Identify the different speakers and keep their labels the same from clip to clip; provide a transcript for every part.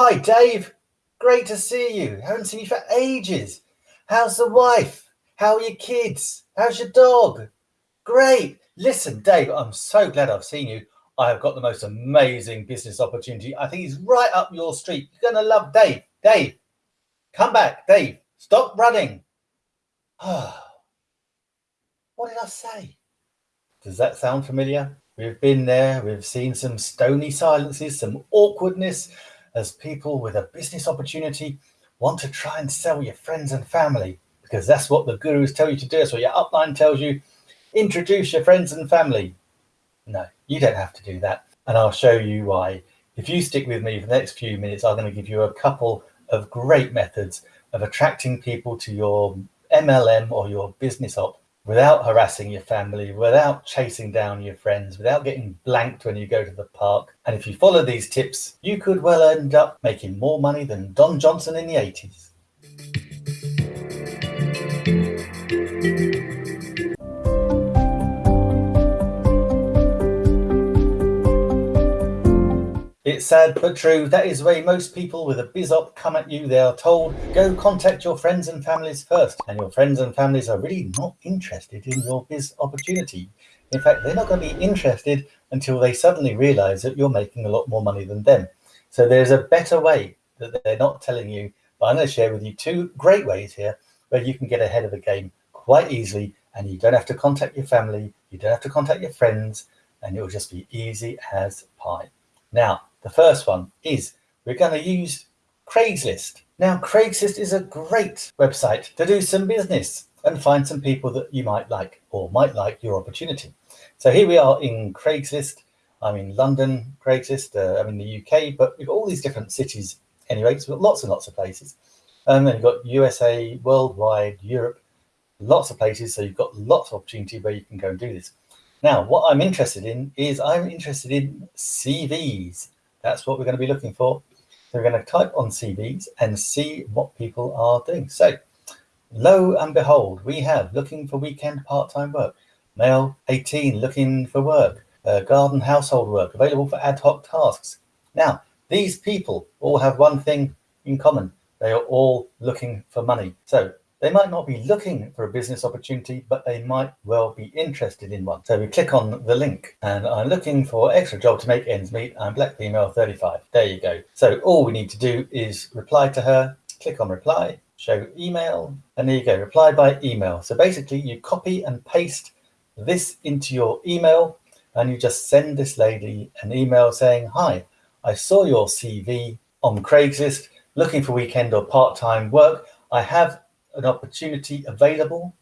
Speaker 1: Hi, Dave. Great to see you. Haven't seen you for ages. How's the wife? How are your kids? How's your dog? Great. Listen, Dave, I'm so glad I've seen you. I have got the most amazing business opportunity. I think it's right up your street. You're going to love Dave. Dave, come back. Dave, stop running. what did I say? Does that sound familiar? We've been there. We've seen some stony silences, some awkwardness as people with a business opportunity want to try and sell your friends and family because that's what the gurus tell you to do. That's what your upline tells you. Introduce your friends and family. No, you don't have to do that. And I'll show you why. If you stick with me for the next few minutes, I'm going to give you a couple of great methods of attracting people to your MLM or your business op without harassing your family, without chasing down your friends, without getting blanked when you go to the park. And if you follow these tips, you could well end up making more money than Don Johnson in the 80s. It's sad but true. That is the way most people with a biz op come at you. They are told, go contact your friends and families first. And your friends and families are really not interested in your biz opportunity. In fact, they're not going to be interested until they suddenly realize that you're making a lot more money than them. So there's a better way that they're not telling you. But I'm going to share with you two great ways here where you can get ahead of the game quite easily and you don't have to contact your family, you don't have to contact your friends, and it will just be easy as pie. Now, the first one is we're going to use Craigslist. Now, Craigslist is a great website to do some business and find some people that you might like or might like your opportunity. So here we are in Craigslist. I'm in London, Craigslist. Uh, I'm in the UK, but we've got all these different cities anyway. So we've got lots and lots of places. Um, and then you've got USA, worldwide, Europe, lots of places. So you've got lots of opportunity where you can go and do this. Now, what I'm interested in is I'm interested in CVs. That's what we're going to be looking for. So we're going to type on CVs and see what people are doing. So lo and behold, we have looking for weekend part-time work, male 18 looking for work, uh, garden household work, available for ad hoc tasks. Now, these people all have one thing in common. They are all looking for money. So they might not be looking for a business opportunity, but they might well be interested in one. So we click on the link and I'm looking for extra job to make ends meet. I'm black female 35. There you go. So all we need to do is reply to her, click on reply, show email, and there you go, reply by email. So basically you copy and paste this into your email and you just send this lady an email saying, hi, I saw your CV on Craigslist looking for weekend or part-time work. I have an opportunity available.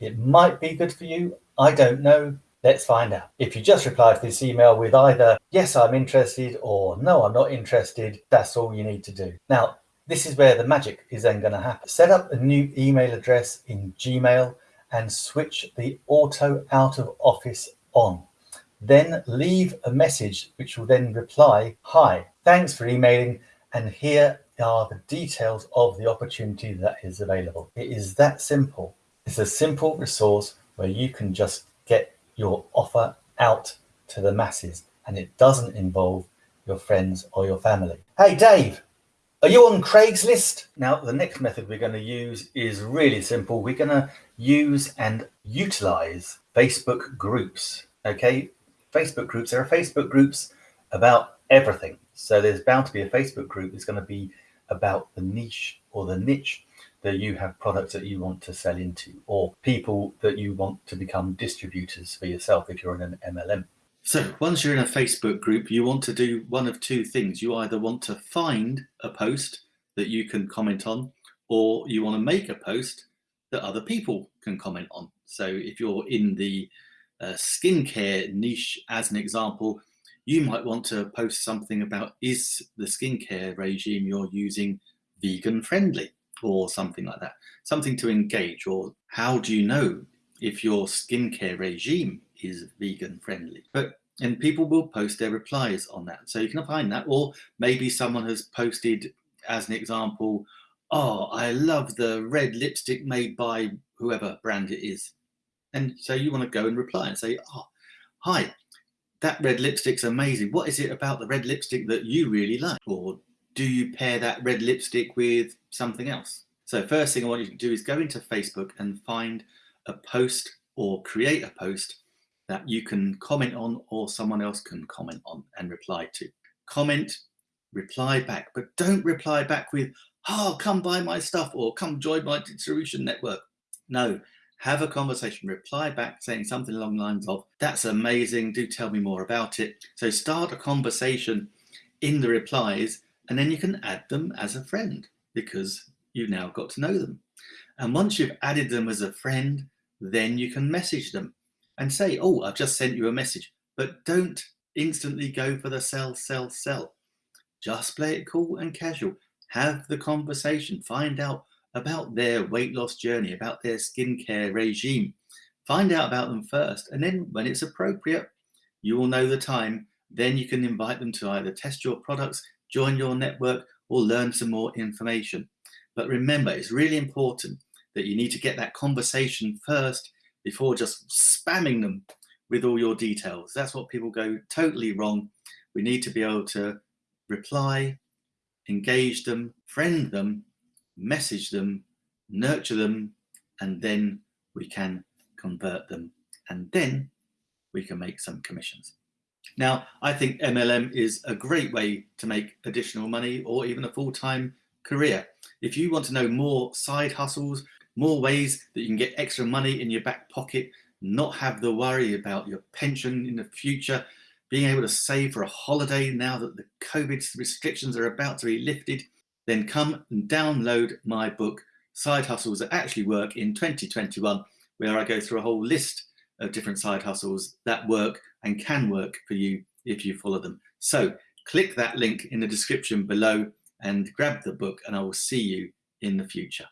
Speaker 1: It might be good for you. I don't know. Let's find out. If you just reply to this email with either, yes, I'm interested or no, I'm not interested, that's all you need to do. Now, this is where the magic is then going to happen. Set up a new email address in Gmail and switch the auto out of office on. Then leave a message which will then reply, hi, thanks for emailing and here are the details of the opportunity that is available. It is that simple. It's a simple resource where you can just get your offer out to the masses and it doesn't involve your friends or your family. Hey, Dave, are you on Craigslist? Now, the next method we're going to use is really simple. We're going to use and utilize Facebook groups. Okay, Facebook groups. There are Facebook groups about everything. So there's bound to be a Facebook group that's going to be about the niche or the niche that you have products that you want to sell into or people that you want to become distributors for yourself if you're in an MLM. So once you're in a Facebook group, you want to do one of two things. You either want to find a post that you can comment on, or you want to make a post that other people can comment on. So if you're in the uh, skincare niche, as an example, you might want to post something about is the skincare regime you're using vegan friendly or something like that. Something to engage or how do you know if your skincare regime is vegan friendly? But and people will post their replies on that. So you can find that or maybe someone has posted as an example, oh, I love the red lipstick made by whoever brand it is. And so you want to go and reply and say, oh, hi, that red lipstick's amazing. What is it about the red lipstick that you really like? Or do you pair that red lipstick with something else? So first thing I want you to do is go into Facebook and find a post or create a post that you can comment on or someone else can comment on and reply to. Comment, reply back, but don't reply back with, oh, come buy my stuff or come join my distribution network. No, have a conversation, reply back saying something along the lines of, that's amazing, do tell me more about it. So start a conversation in the replies and then you can add them as a friend because you've now got to know them. And once you've added them as a friend, then you can message them and say, oh, I've just sent you a message, but don't instantly go for the sell, sell, sell. Just play it cool and casual. Have the conversation, find out about their weight loss journey, about their skincare regime. Find out about them first. And then when it's appropriate, you will know the time. Then you can invite them to either test your products, join your network, or learn some more information. But remember, it's really important that you need to get that conversation first before just spamming them with all your details. That's what people go totally wrong. We need to be able to reply, engage them, friend them, message them, nurture them, and then we can convert them. And then we can make some commissions. Now, I think MLM is a great way to make additional money or even a full-time career. If you want to know more side hustles, more ways that you can get extra money in your back pocket, not have the worry about your pension in the future, being able to save for a holiday now that the COVID restrictions are about to be lifted, then come and download my book, Side Hustles That Actually Work in 2021, where I go through a whole list of different side hustles that work and can work for you if you follow them. So click that link in the description below and grab the book and I will see you in the future.